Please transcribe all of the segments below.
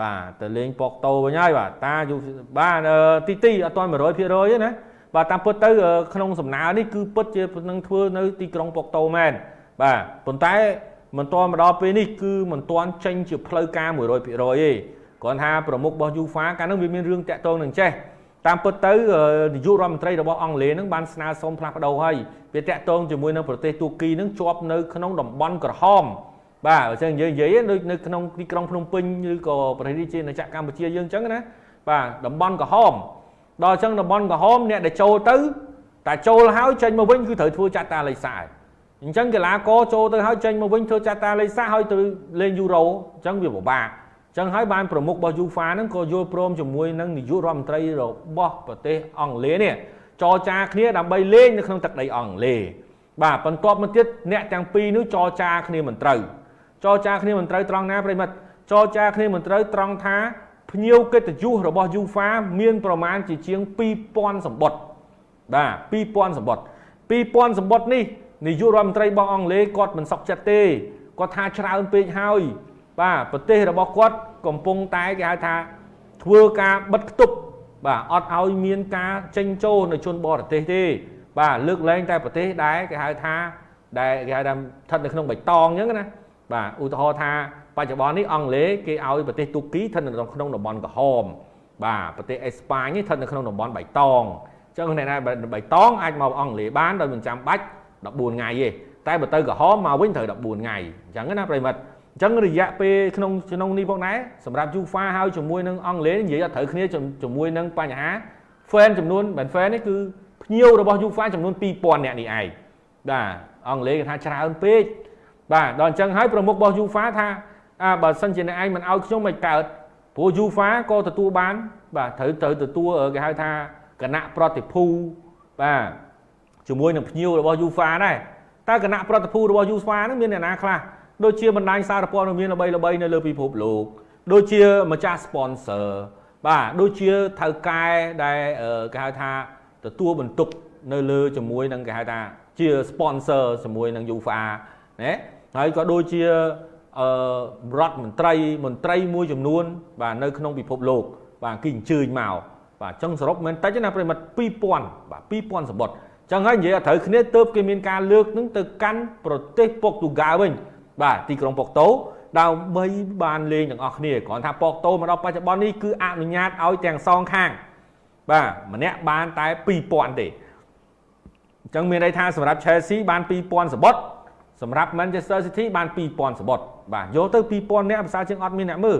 បាទទៅលេងប៉ុកតូវិញហើយបាទតាយូបាទទីទីអត់ទាន់100%ទេណាបាទតាមពិតទៅក្នុងសំណើនេះគឺពិតជានឹងធ្វើនៅទីក្រុងប៉ុកតូមែនបាទប៉ុន្តែមិនទាន់មកដល់ពេលនេះគឺមិនទាន់ចេញជាផ្លូវការ100%ទេគ្រាន់ថាប្រមុខរបស់ UEFA កាលនោះវាមានរឿងតាក់ទងនឹងចេះតាមពិតទៅនាយករដ្ឋមន្ត្រីរបស់អង់គ្លេសនឹងបានស្នើសុំផ្លាស់ប្ដូរហើយវាតាក់ទងជាមួយនឹងប្រទេសទូគីនឹងជាប់នៅក្នុងតំបន់ក្រហម បាទអញ្ចឹងនិយាយនិយាយដូចនៅក្នុងទីក្រុងភ្នំពេញឬក៏ប្រទេសរាជាណាចក្រកម្ពុជាយើងអញ្ចឹងណាបាទតំបន់ក្រហមដល់អញ្ចឹងតំបន់ក្រហមអ្នកដែលចូលទៅតែចូលហើយចេញមកវិញគឺត្រូវធ្វើចាត់តាលេខសាអញ្ចឹងកីឡាករចូលទៅហើយចេញមកវិញធ្វើចាត់តាលេខសាហើយទៅលេងយូរ៉ូអញ្ចឹងវាពិបាកចឹងហើយបានប្រមុខរបស់ UEFA ហ្នឹងក៏យល់ព្រមជាមួយនឹងនាយករដ្ឋមន្ត្រីរបស់ប្រទេសអង់គ្លេសនេះចរចាគ្នាដើម្បីលេងនៅក្នុងទឹកដីអង់គ្លេសបាទបន្ទាប់មកទៀតអ្នកទាំងពីរនេះចរចាគ្នាមិនត្រូវ ចរចាគ្នាមិនត្រូវត្រង់ណាប្រិមិត្តចរចាគ្នាមិនត្រូវត្រង់ថាភ្ញៀវកិត្តិយសរបស់ UEFA មានប្រមាណជាជាង2000សម្បត្តិបាទ2000សម្បត្តិ2000សម្បត្តិនេះនាយករដ្ឋមន្ត្រីរបស់អង់គ្លេសគាត់មិនសុខចិត្តទេគាត់ថាច្រើនពេកហើយបាទប្រទេសរបស់គាត់កំពុងតែគេហៅថាធ្វើការបិទគប់បាទអត់ឲ្យមានការចេញចូលនៅជនបរទេសទេ បាទលើកលែងតែប្រទេសដែលគេហៅថាដែលគេហៅថាស្ថិតនៅក្នុងបៃតងអញ្ចឹងណា បាទឧទាហរណ៍ថាបច្ចុប្បន្ននេះអង់គ្លេសគេឲ្យប្រទេសទូគីស្ថិតនៅក្នុងតំបន់ក្រហមបាទប្រទេសអេស្ប៉ាញនេះស្ថិតនៅក្នុងតំបន់បៃតងអញ្ចឹងអ្នកណាបៃតងអាចមកអង់គ្លេសបានដោយមិនចាំបាច់14ថ្ងៃទេតែបើទៅក្រហមមកវិញត្រូវ14ថ្ងៃអញ្ចឹងណាប្រិមិត្តអញ្ចឹងរយៈពេលក្នុងក្នុងនេះផងដែរសម្រាប់ UEFA ហើយជាមួយនឹងអង់គ្លេសនិយាយអត់ត្រូវគ្នាជាមួយនឹងបញ្ហា fan ចំនួនមិន fan នេះគឺភ្ញៀវរបស់ UEFA ចំនួន2000នាក់នេះឯងបាទអង់គ្លេសគេថាច្រើនពេក បាទដល់អញ្ចឹងហើយប្រមុខរបស់ UEFA ថាអើបើសិនជាអ្នកឯងមិនឲ្យខ្ញុំមិនកើតព្រោះ UEFA ក៏ទទួលបាន បាទត្រូវត្រូវទទួលគេហៅថាគណៈប្រតិភូបាទជាមួយនឹងភ្ញៀវរបស់ UEFA ដែរតើគណៈប្រតិភូរបស់ UEFA ហ្នឹងមានអ្នកណាខ្លះដូចជាបណ្ដាញសារព័ត៌មានល្បីៗនៅលើពិភពលោកដូចជាម្ចាស់ sponsor បាទដូចជាថៅកែដែលគេហៅថាទទួលបន្ទុកនៅលើជាមួយនឹងគេហៅថាជា sponsor ជាមួយនឹង UEFA ណា ហើយក៏ដូចជាអឺរដ្ឋមន្ត្រីមន្ត្រីមួយចំនួន បាទនៅក្នុងពិភពលោក បាទគេអញ្ជើញមកបាទអញ្ចឹងសរុបមិនតិចណាប្រិមិត្ត2000បាទ2000សម្បត្តិអញ្ចឹងហើយនិយាយឲ្យត្រូវគ្នាទៅគេមានការលើកនឹងទៅកាន់ប្រទេសពុកទូហ្គាល់វិញ បាទទីក្រុងប៉ុកតូដើម្បីបានលេងទាំងអស់គ្នាគ្រាន់ថាប៉ុកតូមកដល់បច្ចុប្បន្ននេះគឺអនុញ្ញាតឲ្យទាំងសងខាង បាទម្នាក់បានតែ2000ទេអញ្ចឹងមានន័យថាសម្រាប់ Chelsea បាន2000សបុត សម្រាប់ Manchester City បាន2000សបុតបាទយកទៅ2000នាក់ភាសាជាងអត់មានអ្នកមើល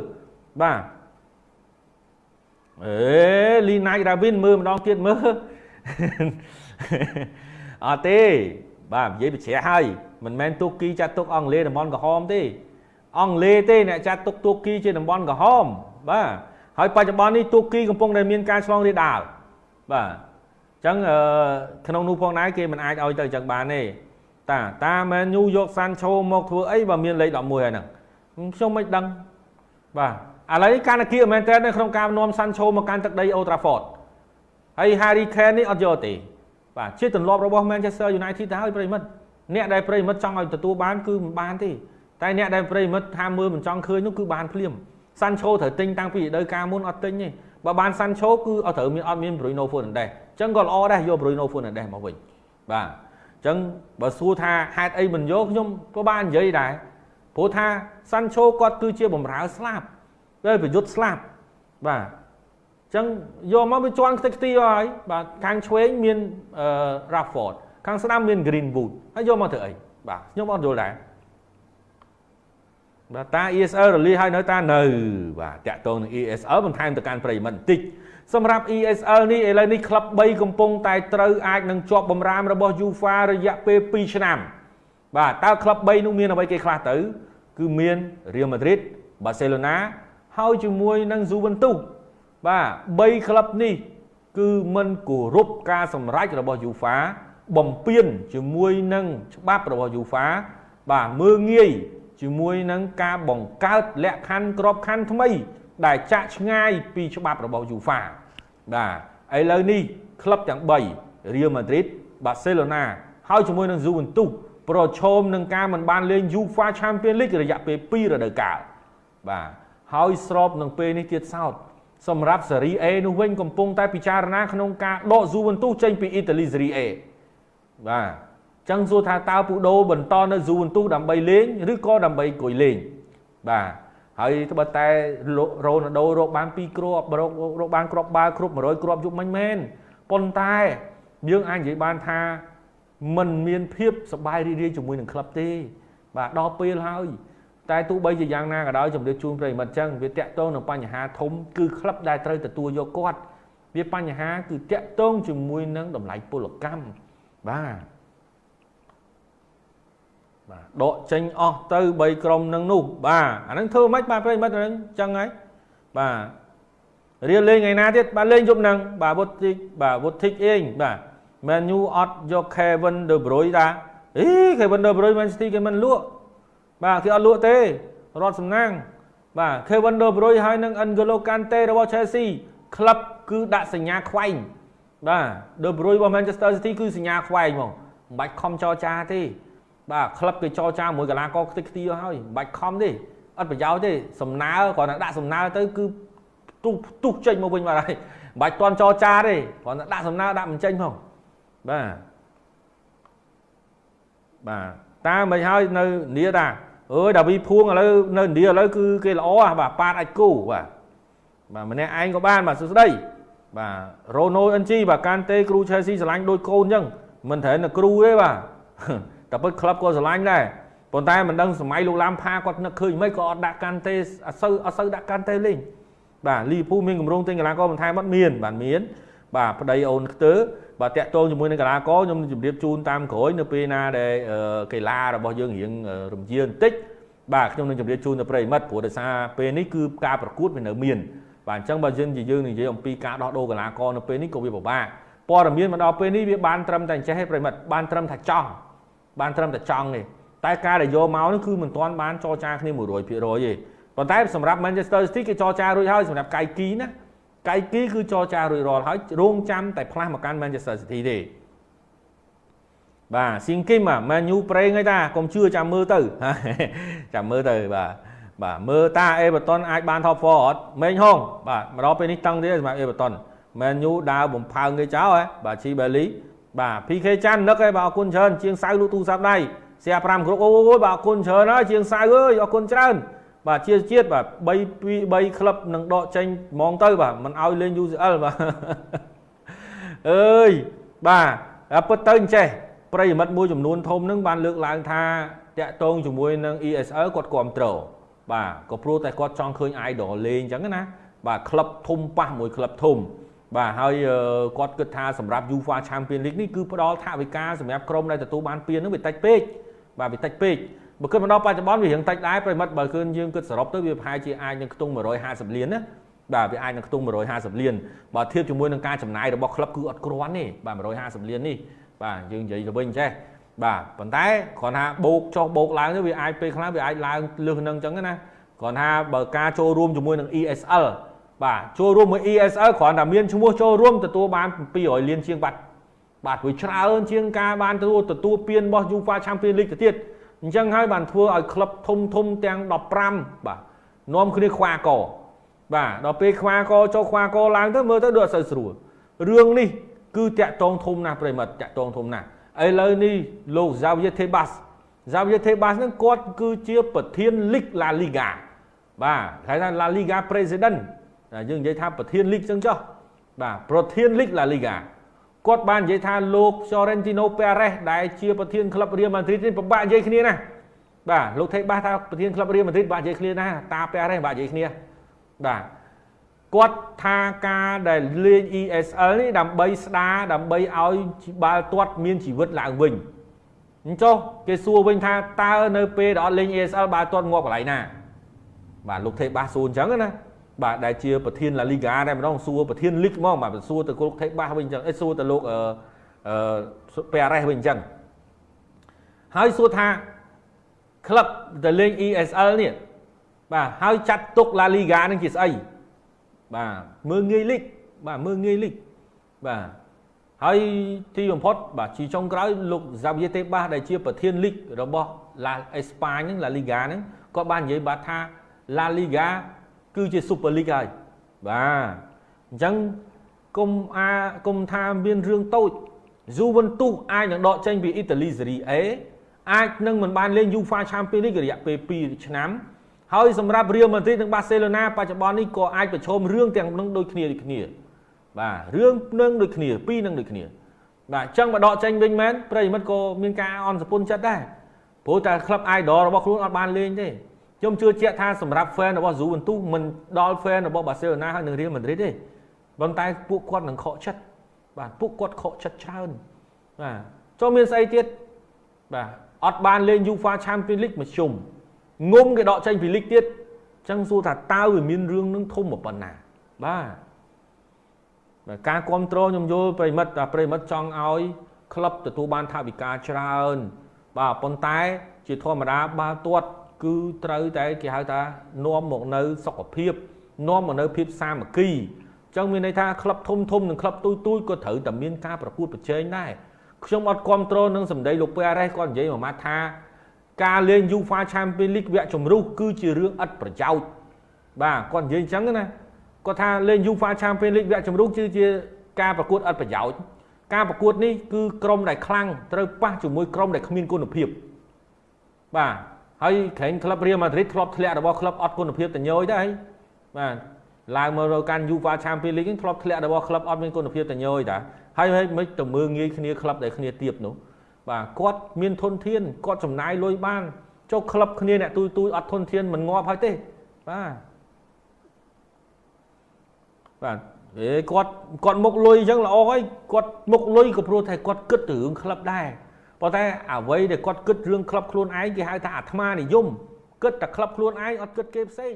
បាទអេលីណៃដាវីនមើលម្ដងទៀតមើលអត់ទេបាទនិយាយបញ្ជាក់ហើយមិនមែនទូគីចាត់ទុកអង់គ្លេសតំបន់ក្រហមទេអង់គ្លេសទេអ្នកចាត់ទុកទូគីជាតំបន់ក្រហមបាទហើយបច្ចុប្បន្ននេះទូគីកំពុងតែមានការឆ្លងរាលដាលបាទអញ្ចឹងក្នុងនោះផងដែរគេមិនអាចឲ្យទៅអញ្ចឹងបានទេ តាតាមែនញូយកសាន់ឆូមកធ្វើអីបើមានលេខ11ហើយហ្នឹងខ្ញុំមិនដឹងបាទឥឡូវនេះការនគីមែនតើនៅក្នុងការនាំសាន់ឆូមកកាន់ទឹកដីអូត្រាហ្វតហើយ Harry Kane នេះអត់យកទេបាទជាទម្លាប់របស់ Manchester United ទៅហើយប្រិមិត្តអ្នកដែលប្រិមិត្តចង់ឲ្យទទួលបានគឺមិនបានទេតែអ្នកដែលប្រិមិត្តថាមើលមិនចង់ឃើញនោះគឺបានភ្លាមសាន់ឆូត្រូវទិញតាំងពីរដូវកាលមុនអត់ទិញទេបើបានសាន់ឆូគឺអត់ត្រូវមានអត់មាន Bruno Fernandes អញ្ចឹងក៏ល្អដែរយក Bruno Fernandes មកវិញបាទ អញ្ចឹងបើសួរថាហេតុអីមិនយកខ្ញុំក៏បាននិយាយដែរព្រោះថាសាន់ឆូគាត់គឺជាបំរើស្លាប់ពេលប្រយុទ្ធស្លាប់បាទអញ្ចឹងយកមកវាជន់ខ្ទេចខ្ទីហើយបាទខាងឆ្វេងមាន Rashford ខាងស្ដាំមាន Greenwood ហើយយកមកធ្វើអីបាទខ្ញុំអត់យល់ដែរបាទតា ESL រលាយហើយនៅតានៅបាទតាក់ទងនឹង ESL បន្ថែមទៅកាន់ប្រិយមិត្តបន្តិច សម្រាប់ ESL នេះឥឡូវនេះក្លឹប3កំពុងតែត្រូវអាចនឹងជាប់បំរាមរបស់ UEFA រយៈពេល2ឆ្នាំបាទតើក្លឹប3នោះមានអ្វីគេខ្លះទៅ គឺមាន Real Madrid Barcelona ហើយជាមួយនឹង Juventus បាទ3ក្លឹបនេះ គឺមិនគោរពការសម្រេចរបស់ UEFA បំពេញជាមួយនឹងច្បាប់របស់ UEFA បាទមើងងាយជាមួយនឹងការបង្កើតលក្ខខណ្ឌក្របខណ្ឌថ្មី ដែលចាក់ឆ្ងាយពីច្បាប់របស់ UEFA បាទឥឡូវនេះក្លឹបទាំង3 Real Madrid Barcelona ហើយជាមួយនឹង Juventus ប្រឈមនឹងការមិនបានលេង UEFA Champions League រយៈពេល2រដូវកាលបាទហើយស្របនឹងពេលនេះទៀតសោតសម្រាប់សេរី A នោះវិញកំពុងតែពិចារណាក្នុងការដក Juventus ចេញពីអ៊ីតាលីសេរី A បាទចឹងសួរថាតើពូដូបន្តនៅ Juventus ដើម្បីលេងឬក៏ដើម្បីអង្គុយលេងបាទ ហើយត្បិតតែរ៉ូណាល់ដូរកបាន2គ្រាប់រករកបានគ្រាប់បាល់គ្រប់100គ្រាប់យុគមិញមែនប៉ុន្តែយើងអាចនិយាយបានថាมันមានភាពសប្បាយរីករាយជាមួយនឹងក្លឹបទេ បាទដល់ពេលហើយតែទោះបីជាយ៉ាងណាក៏ដោយជំរាបជូនប្រិមិត្តចឹងវាតាក់ទងនឹងបញ្ហាធំគឺក្លឹបដែលត្រូវទទួលយកគាត់វាបញ្ហាគឺតាក់ទងជាមួយនឹងតម្លៃពលកម្មបាទ បាទដកចេញអស់ទៅ3ក្រុមនឹងនោះបាទអាហ្នឹងធ្វើមិនបាទប្រិមិត្តហ្នឹងចឹងហើយបាទរៀលលេងថ្ងៃណាទៀតបាទលេងយប់ហ្នឹងបាទវុតធីកបាទវុតធីកអេងបាទ Man U អត់យក Kevin De Bruyne តាអី Kevin De Bruyne Man City គេមិនលក់បាទគេអត់លក់ទេរត់សំណាងបាទ Kevin De Bruyne ហើយនឹង N'Golo Kante របស់ Chelsea ក្លឹបគឺដាក់សញ្ញាខ្វែងបាទ De Bruyne របស់ Manchester City គឺសញ្ញាខ្វែងហ្មងមិនបាច់ខំចរចាទេ បាទក្លឹបគេចរចាមួយកីឡាករខ្ទេចខ្ទីហើយមិនបាច់ខំទេអត់ប្រយោជន៍ទេសំណើគ្រាន់តែដាក់សំណើទៅគឺទុះទុះចេញមកវិញបាត់ហើយមិនបាច់តន់ចរចាទេគ្រាន់តែដាក់សំណើដាក់មិនចេញផងបាទបាទតាមិនហើយនៅនីតាអើយដាវីភួងឥឡូវនៅឥណ្ឌាឥឡូវគឺគេល្អបាទប៉ាតអាចគូបាទបាទម្នាក់ឯងក៏បានបាទសួស្ដីបាទរ៉ូណូអិនជីបាទកានតេគ្រូឆេស៊ីឆ្លាញ់ដូចកូនអញ្ចឹងមិនត្រូវនៅគ្រូទេបាទ តែពិតក្លឹបក៏ឆ្លាញ់ដែរប៉ុន្តែមិនដឹងសម័យលោកឡាំផាគាត់នឹកឃើញមិនក៏អត់ដាក់កាន់ទេអត់សូវអត់សូវដាក់កាន់ទេលេងបាទលីពូមានកម្រងទិញកីឡាករបន្ថែមអត់មានបាទមានបាទប្តីអូនខ្ទើបាទតាក់ទងជាមួយនឹងកីឡាករខ្ញុំជម្រាបជូនតាមក្រោយនៅពេលណាដែលកីឡារបស់យើងរៀងរំជាបន្តិចបាទខ្ញុំនឹងជម្រាបជូនទៅប្រិមិត្តព្រោះដោយសារពេលនេះគឺការប្រកួតវានៅមានបាទអញ្ចឹងបើយើងជាយើងនិយាយអំពីការដោះដូរកីឡាករនៅពេលនេះក៏វាពិបាកព័ត៌មានមកដល់ពេលនេះវាបានត្រឹមតែអញ្ចេះទេប្រិមិត្តបានត្រឹមថាចង់ បានត្រឹមតែចង់ទេតែការដែលយកមកនេះគឺមិនទាន់បានចរចាគ្នា100%ទេប៉ុន្តែសម្រាប់ Manchester City គេចរចារួចហើយសម្រាប់កៃគីណាកៃគីគឺចរចារួចរាល់ហើយរងចាំតែផ្លាស់មកកាន់ Manchester City ទេបាទស៊ីងគីមម៉ាញូប្រេងហើយតាកុំជឿចាំមើលទៅចាំមើលទៅបាទបាទមើលតាអេបតនអាចបាន top 4អត់មេងហងបាទមកដល់ពេលនេះតឹងទៀតសម្រាប់អេបតនមែនញូដើរបំផើងគេចោលហ៎បាទជីបេលី បាទ PK ចាន់នឹកឯងបាទអរគុណច្រើនជាងសៅលូទូរស័ព្ទដៃសៀ5គ្រប់អូយបាទអរគុណច្រើនហើយជាងសៅអើយអរគុណច្រើនបាទជាជាតិបាទ3 2 3ក្លឹបនឹងដកចេញហ្មងទៅបាទមិនឲ្យលេង UCL បាទអើយបាទពិតទៅអញ្ចេះប្រិយមិត្តមួយចំនួនធំនឹងបានលើកឡើងថាតាក់ទងជាមួយនឹង ESL គាត់គ្រប់គ្រងបាទក៏ព្រោះតែគាត់ចង់ឃើញ idol លេងអញ្ចឹងណាបាទក្លឹបធំប៉ះមួយក្លឹបធំ បាទហើយគាត់គិតថាសម្រាប់ UEFA Champions League នេះគឺផ្ដល់ថវិកាសម្រាប់ក្រុមដែលទទួលបានពាននឹងវាតិចពេកបាទវាតិចពេកបើគិតមកដល់បច្ចុប្បន្នវារៀងតិចដែរប្រិមិត្តបើគឺយើងគិតសរុបទៅវាប្រហែលជាអាចនឹងខ្ទង់150លានណាបាទវាអាចនឹងខ្ទង់150លានបើធៀបជាមួយនឹងការចំណាយរបស់ក្លឹបគឺអត់គ្រាន់ទេបាទ150លាននេះបាទយើងនិយាយទៅវិញចេះបាទប៉ុន្តែគ្រាន់ថាបូកចុះបូកឡើងទៅវាអាចពេលខ្លះវាអាចឡើងលើសនឹងអញ្ចឹងណាគ្រាន់ថាបើការចូលរួមជាមួយនឹង ESL បាទចូលរួមមួយ ESL គ្រាន់តែមានឈ្មោះចូលរួមទទួលបាន200លានជាងបាត់បាទវាច្រើនជាងការបានទទួលទទួលពានរបស់ UEFA Champions League ទៅទៀតអញ្ចឹងហើយបានធ្វើឲ្យក្លឹបធំធំទាំង15បាទនាំគ្នាខ្វាកបាទដល់ពេលខ្វាកចូលខ្វាកឡើងទៅមើលទៅដូចអត់សូវស្រួលរឿងនេះគឺតាក់តងធំណាស់ប្រិមិត្តតាក់តងធំណាស់ឥឡូវនេះលោក Xavier Tebas Xavier Tebas ហ្នឹងគាត់គឺជាប្រធាន League La Liga បាទគេថា La Liga President យើងនិយាយថាប្រធានលីកចឹងចុះបាទប្រធានលីកឡាលីហ្គាគាត់បាននិយាយថាលោក Florentino Perez ដែលជាប្រធានក្លឹប Real Madrid នេះពិបាកនិយាយគ្នាណាបាទលោកថេបាសថាប្រធានក្លឹប Real Madrid បាក់និយាយគ្នាណាតា Perez បាក់និយាយគ្នាបាទគាត់ថាការដែលលេង ESL នេះដើម្បីស្ដារដើម្បីឲ្យបាល់ទាត់មានជីវិតឡើងវិញអញ្ចឹងគេសួរវិញថាតើនៅពេលដែលអត់លេង ESL បាល់ទាត់ងាប់កន្លែងណាបាទលោកថេបាសសួរអញ្ចឹងណា បាទដែលជាប្រធានឡាលីហ្គាតែម្ដងសួរប្រធានលីកហ្មងបាទសួរទៅលោកថេបាសវិញអញ្ចឹងអេសួរទៅលោកអឺអឺប៉េរ៉េសវិញអញ្ចឹងហើយសួរថាក្លឹបដែលលេង ESL នេះបាទហើយចាត់ទុកឡាលីហ្គានឹងជាស្អីបាទមើងងាយលីកបាទមើងងាយលីកបាទហើយទីបំផុតបាទជាចុងក្រោយលោក Xavier Tebas ដែលជាប្រធានលីករបស់ឡាអេស្ប៉ាញហ្នឹងឡាលីហ្គាហ្នឹងគាត់បាននិយាយបាទថាឡាលីហ្គា គឺជា Super League ហើយបាទអញ្ចឹងគុំអាគុំថាមានរឿងតូច Juventus អាចនឹងដកចេញពីអ៊ីតាលីសេរី A អាចនឹងមិនបានលេង UEFA Champions League រយៈពេល2ឆ្នាំហើយសម្រាប់ Real Madrid និង Barcelona បច្ចុប្បន្ននេះក៏អាចប្រឈមរឿងទាំងនឹងដូចគ្នាដូចគ្នាបាទរឿងនឹងដូចគ្នាពីរនឹងដូចគ្នាបាទអញ្ចឹងមកដកចេញវិញមែនប្រិយមិត្តក៏មានការអន់សពុនចិត្តដែរព្រោះតែក្លឹប idol របស់ខ្លួនអត់បានលេងទេ ខ្ញុំជឿជាក់ថាសម្រាប់ fan របស់ Juventus មិនដល់ fan របស់ Barcelona ហើយនិង Real Madrid ទេប៉ុន្តែពួកគាត់នឹងខកចិត្តបាទពួកគាត់ខកចិត្តច្រើនបាទចូលមានស្អីទៀតបាទអត់បានលេង UEFA Champions League មួយជុំងុំគេដកចេញពី League ទៀតអញ្ចឹងសួរថាតើវាមានរឿងនឹងធំប៉ុណ្ណាបាទការគ្រប់គ្រងខ្ញុំយល់ប្រិមិត្តតែប្រិមិត្តចង់ឲ្យក្លឹបទទួលបានថវិកាច្រើន បាទប៉ុន្តែជាធម្មតាបាល់ទាត់ គឺត្រូវតែគេហៅថានាំមកនៅសុខភាពនាំមកនៅភាពសាមគ្គីអញ្ចឹងមានន័យថាក្លឹបធំធំនិងក្លឹបទូទូចក៏ត្រូវតែមានការប្រកួតប្រជែងដែរខ្ញុំអត់គ្រប់គ្រងនឹងសម្ដីលោកពេអារ៉េសគាត់និយាយមួយម៉ាត់ថាការលេង UEFA Champions League វគ្គជម្រុះគឺជារឿងឥតប្រយោជន៍បាទគាត់និយាយអញ្ចឹងណាគាត់ថាលេង UEFA Champions League វគ្គជម្រុះគឺជាការប្រកួតឥតប្រយោជន៍ការប្រកួតនេះគឺក្រុមដែលខ្លាំងត្រូវប៉ះជាមួយក្រុមដែលគ្មានគុណភាពបាទ ហើយក្រែងក្លឹបរៀលម៉ាឌ្រីតធ្លាប់ធ្លាក់របស់ក្លឹបអត់គុណភាពតញយដែរបាទឡើងមករកកាន់ UEFA Champions League ធ្លាប់ធ្លាក់របស់ក្លឹបអត់មានគុណភាពតញយតាហើយមិនទៅមើងងាយគ្នាក្លឹបដែលគ្នាទៀបនោះបាទគាត់មានធនធានគាត់ចំណាយលុយបានចុះក្លឹបគ្នាអ្នកទូទួយអត់ធនធានមិនងាប់ហើយទេបាទបាទអេគាត់គាត់មុខលុយអញ្ចឹងល្អហើយគាត់មុខលុយក៏ព្រោះតែគាត់គិតទៅរឿងក្លឹបដែរ ប៉ុន្តែអ្វីដែលគាត់គិតរឿងក្លឹបខ្លួនឯងគេហៅថាអាត្មានិយមគិតតែក្លឹបខ្លួនឯងអត់គិតគេផ្សេង